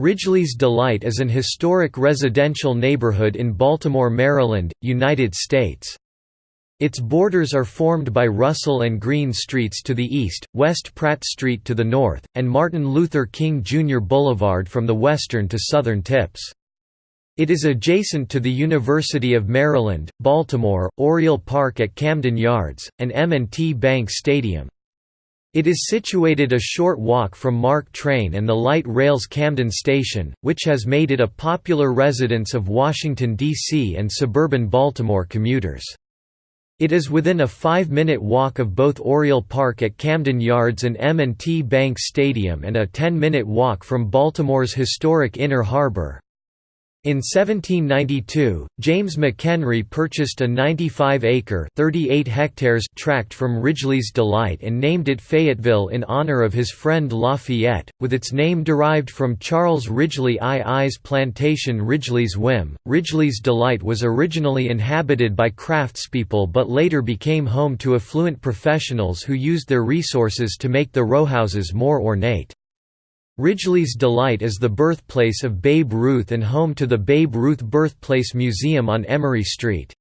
Ridgely's Delight is an historic residential neighborhood in Baltimore, Maryland, United States. Its borders are formed by Russell and Greene Streets to the east, West Pratt Street to the north, and Martin Luther King Jr. Boulevard from the western to southern tips. It is adjacent to the University of Maryland, Baltimore, Oriole Park at Camden Yards, and M&T Bank Stadium. It is situated a short walk from MARC train and the light rail's Camden Station, which has made it a popular residence of Washington, D.C. and suburban Baltimore commuters. It is within a five-minute walk of both Oriole Park at Camden Yards and M&T Bank Stadium and a 10-minute walk from Baltimore's historic Inner Harbor. In 1792, James McHenry purchased a 95-acre (38 hectares) tract from Ridgely's Delight and named it Fayetteville in honor of his friend Lafayette, with its name derived from Charles Ridgely II's plantation Ridgely's Whim. Ridgely's Delight was originally inhabited by craftspeople but later became home to affluent professionals who used their resources to make the rowhouses more ornate. Ridgely's Delight is the birthplace of Babe Ruth and home to the Babe Ruth Birthplace Museum on Emory Street.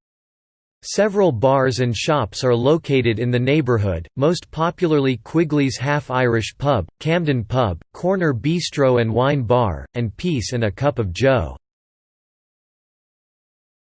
Several bars and shops are located in the neighborhood, most popularly Quigley's Half-Irish Pub, Camden Pub, Corner Bistro and Wine Bar, and Peace and a Cup of Joe.